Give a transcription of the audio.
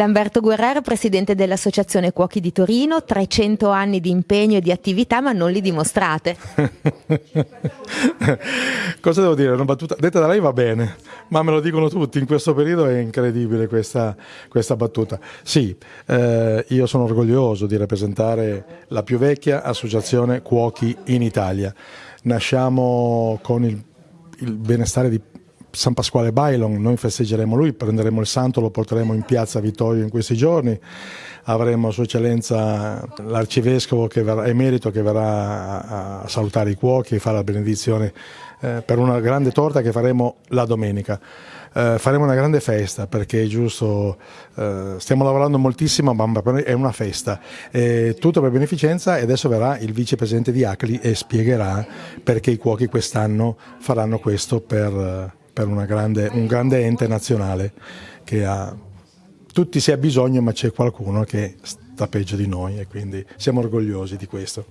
Lamberto Guerrero, presidente dell'Associazione Cuochi di Torino, 300 anni di impegno e di attività ma non li dimostrate. Cosa devo dire? Una battuta detta da lei va bene, ma me lo dicono tutti, in questo periodo è incredibile questa, questa battuta. Sì, eh, io sono orgoglioso di rappresentare la più vecchia associazione cuochi in Italia. Nasciamo con il, il benestare di San Pasquale Bailon, noi festeggeremo lui, prenderemo il santo, lo porteremo in piazza Vittorio in questi giorni, avremo Sua Eccellenza l'Arcivescovo emerito che verrà a salutare i cuochi e fare la benedizione eh, per una grande torta che faremo la domenica. Eh, faremo una grande festa perché è giusto, eh, stiamo lavorando moltissimo ma è una festa, eh, tutto per beneficenza e adesso verrà il vicepresidente di Acli e spiegherà perché i cuochi quest'anno faranno questo per per grande, un grande ente nazionale che ha tutti si ha bisogno ma c'è qualcuno che sta peggio di noi e quindi siamo orgogliosi di questo.